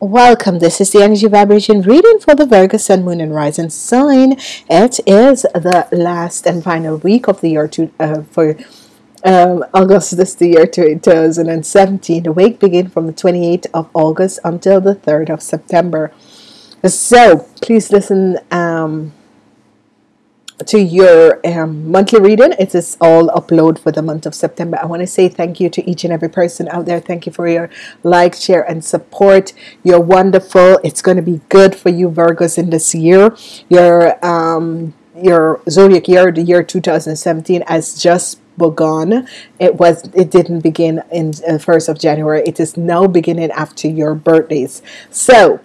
Welcome. This is the energy vibration reading for the Virgo Sun, Moon, and Rising sign. It is the last and final week of the year to, uh, for um, August this the year 2017. The week begin from the 28th of August until the 3rd of September. So please listen um, to your um, monthly reading. It is all upload for the month of September. I want to say thank you to each and every person out there. Thank you for your like, share, and support. You're wonderful. It's going to be good for you, Virgos, in this year. Your um, your zodiac year, the year 2017, has just begun. It was it didn't begin in the first of January. It is now beginning after your birthdays. So,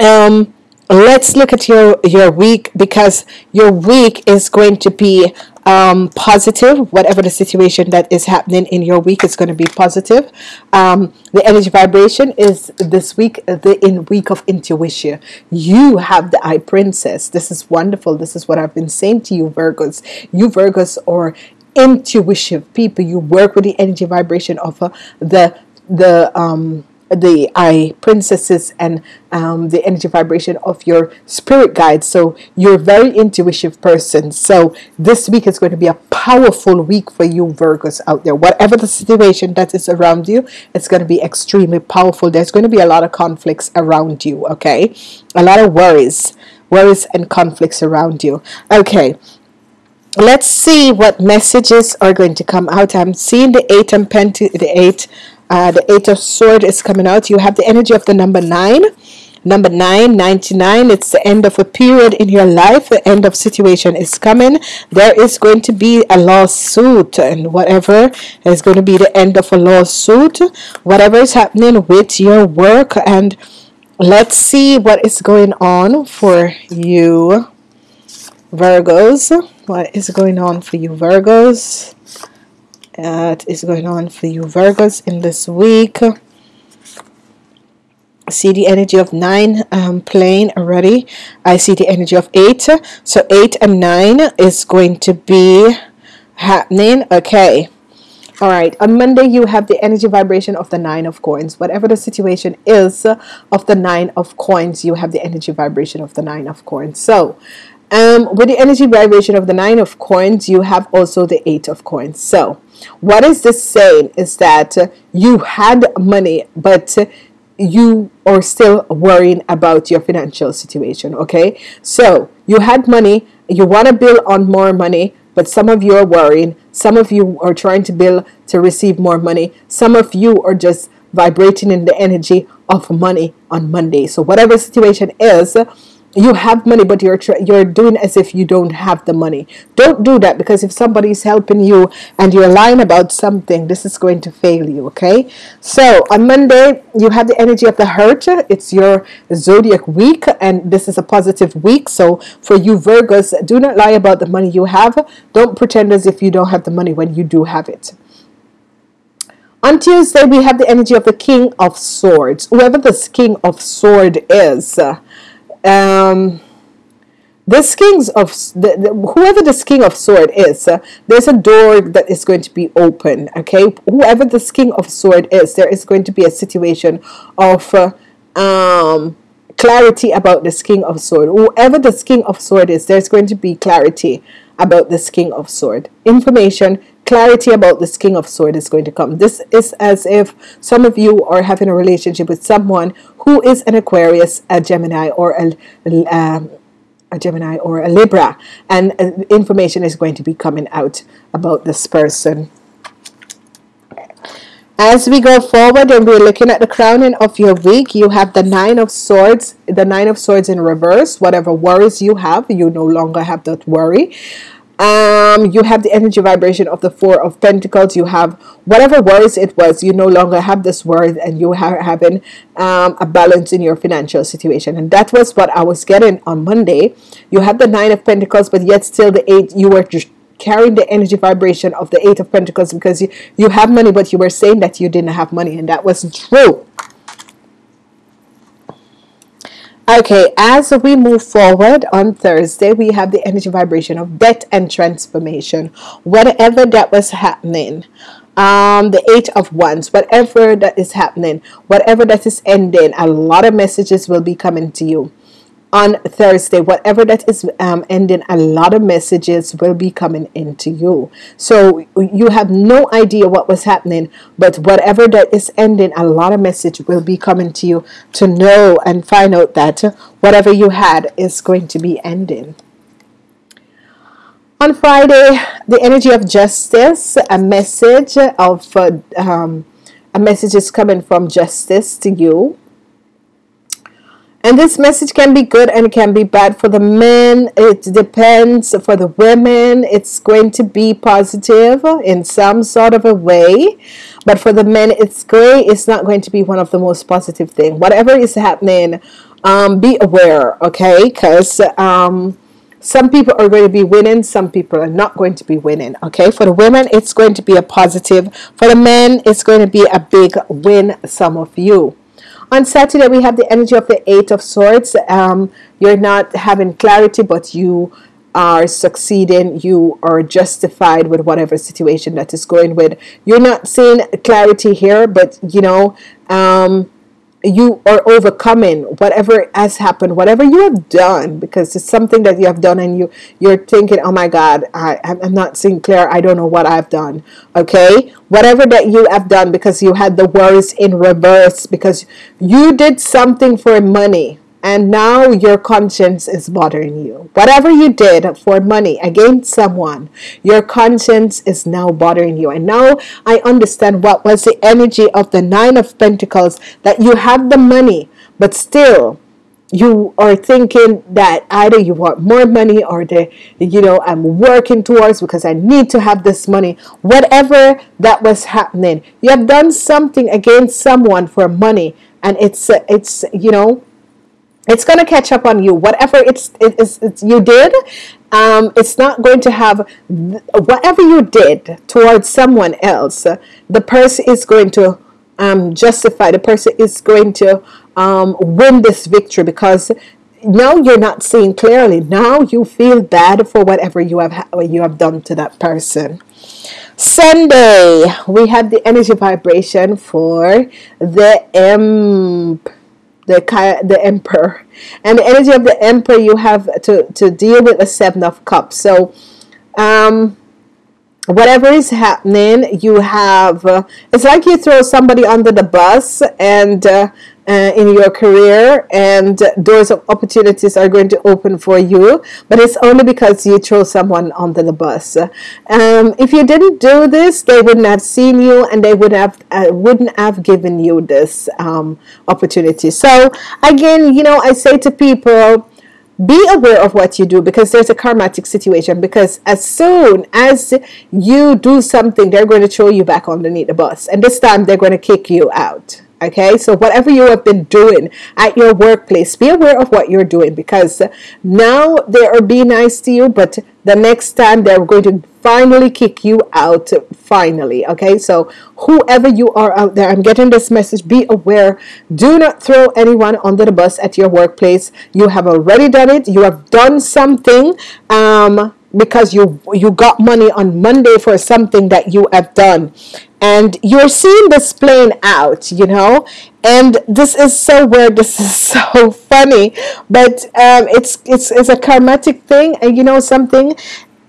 um let's look at your your week because your week is going to be um, positive. Whatever the situation that is happening in your week is going to be positive. Um, the energy vibration is this week the in week of intuition. You have the high priestess. This is wonderful. This is what I've been saying to you Virgos. You Virgos are intuitive people. You work with the energy vibration of uh, the the um the high priestesses and um, the energy vibration of your spirit guides. So you're a very intuitive person. So this week is going to be a powerful week for you Virgos out there. Whatever the situation that is around you it's going to be extremely powerful. There's going to be a lot of conflicts around you okay? A lot of worries worries and conflicts around you. Okay let's see what messages are going to come out. I'm seeing the eight and pent the eight uh, the eight of sword is coming out. You have the energy of the number nine. Number nine 99 it's the end of a period in your life. The end of situation is coming. There is going to be a lawsuit and whatever is going to be the end of a lawsuit. Whatever is happening with your work and let's see what is going on for you Virgos. What is going on for you Virgos that is going on for you Virgos in this week. See the energy of nine um, playing already. I see the energy of eight. So eight and nine is going to be happening. Okay. All right. On Monday you have the energy vibration of the nine of coins. Whatever the situation is of the nine of coins you have the energy vibration of the nine of coins. So um, with the energy vibration of the nine of coins you have also the eight of coins. So what is this saying is that you had money but you are still worrying about your financial situation okay? So you had money you want to build on more money but some of you are worrying some of you are trying to build to receive more money some of you are just vibrating in the energy of money on Monday. So whatever situation is you have money but you're you're doing as if you don't have the money. Don't do that because if somebody's helping you and you're lying about something this is going to fail you okay? So on Monday you have the energy of the hurt. It's your zodiac week and this is a positive week. So for you Virgos do not lie about the money you have. Don't pretend as if you don't have the money when you do have it. On Tuesday we have the energy of the king of swords. Whoever this king of sword is um, this kings of the, the, whoever this king of sword is uh, there's a door that is going to be open okay? Whoever this king of sword is there is going to be a situation of uh, um, clarity about this king of sword. Whoever this king of sword is there's going to be clarity about this king of sword. Information clarity about this king of sword is going to come. This is as if some of you are having a relationship with someone who is an Aquarius a Gemini or a, um, a Gemini or a Libra and uh, information is going to be coming out about this person. As we go forward and we're looking at the crowning of your week you have the nine of swords the nine of swords in reverse. Whatever worries you have you no longer have that worry um, you have the energy vibration of the four of pentacles. You have whatever worries it was you no longer have this worry and you are having um, a balance in your financial situation. And that was what I was getting on Monday. You have the nine of pentacles but yet still the eight you were just carrying the energy vibration of the eight of pentacles because you, you have money but you were saying that you didn't have money and that wasn't true Okay, as we move forward on Thursday, we have the energy vibration of death and transformation. Whatever that was happening, um, the eight of wands whatever that is happening whatever that is ending a lot of messages will be coming to you on Thursday, whatever that is um, ending, a lot of messages will be coming into you. So you have no idea what was happening, but whatever that is ending, a lot of message will be coming to you to know and find out that whatever you had is going to be ending. On Friday, the energy of justice, a message of uh, um, a message is coming from justice to you and this message can be good and it can be bad for the men. It depends. For the women, it's going to be positive in some sort of a way. But for the men, it's great. It's not going to be one of the most positive things. Whatever is happening, um, be aware, okay? Because um, some people are going to be winning, some people are not going to be winning. Okay, for the women, it's going to be a positive. For the men, it's going to be a big win. Some of you. On Saturday, we have the energy of the Eight of Swords. Um, you're not having clarity, but you are succeeding. You are justified with whatever situation that is going with. You're not seeing clarity here, but you know, um, you are overcoming whatever has happened whatever you have done because it's something that you have done and you you're thinking oh my god I, i'm not seeing clear. I don't know what i've done. Okay? Whatever that you have done because you had the worries in reverse because you did something for money and now your conscience is bothering you. Whatever you did for money against someone, your conscience is now bothering you. And now I understand what was the energy of the Nine of Pentacles that you have the money, but still you are thinking that either you want more money or the you know I'm working towards because I need to have this money whatever that was happening you have done something against someone for money and it's it's you know it's going to catch up on you. Whatever it's, it's, it's you did um, it's not going to have whatever you did towards someone else the person is going to um, justify the person is going to um, win this victory because now you're not seeing clearly. Now you feel bad for whatever you have you have done to that person. Sunday we have the energy vibration for the M the the emperor. And the energy of the emperor you have to to deal with the seven of cups. So um whatever is happening you have uh, it's like you throw somebody under the bus and uh, uh, in your career and doors of opportunities are going to open for you but it's only because you throw someone under the bus. Um, if you didn't do this they wouldn't have seen you and they would have uh, wouldn't have given you this um, opportunity. So again you know I say to people be aware of what you do because there's a karmatic situation because as soon as you do something they're going to throw you back underneath the bus and this time they're going to kick you out okay so whatever you have been doing at your workplace be aware of what you're doing because now they are being nice to you but the next time they're going to finally kick you out finally okay? So whoever you are out there i'm getting this message be aware. Do not throw anyone under the bus at your workplace. You have already done it. You have done something um because you you got money on Monday for something that you have done and you're seeing this playing out you know? And this is so weird this is so funny but um, it's it's it's a karmatic thing and you know something?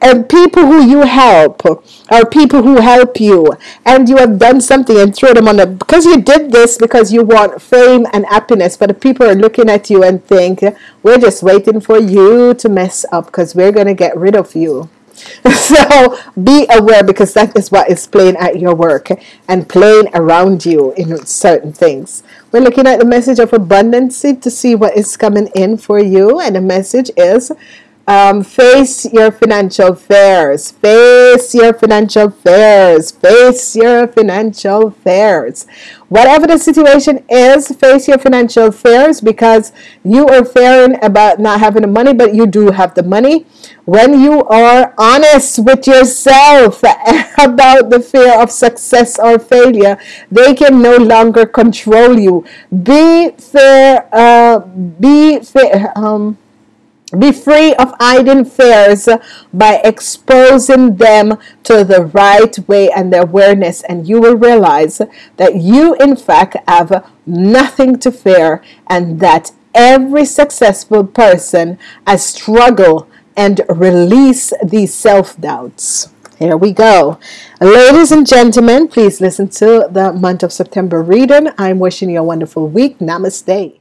And people who you help are people who help you and you have done something and throw them on the because you did this because you want fame and happiness but the people are looking at you and think we're just waiting for you to mess up because we're going to get rid of you so be aware because that is what is playing at your work and playing around you in certain things. We're looking at the message of abundance to see what is coming in for you and the message is um, face your financial fears. Face your financial fears. Face your financial fears. Whatever the situation is, face your financial fears because you are fearing about not having the money, but you do have the money. When you are honest with yourself about the fear of success or failure, they can no longer control you. Be fair. Uh, be fair. Um, Be free of hiding fears by exposing them to the right way and the awareness, and you will realize that you, in fact, have nothing to fear, and that every successful person has struggled and release these self doubts. Here we go. Ladies and gentlemen, please listen to the month of September reading. I'm wishing you a wonderful week. Namaste.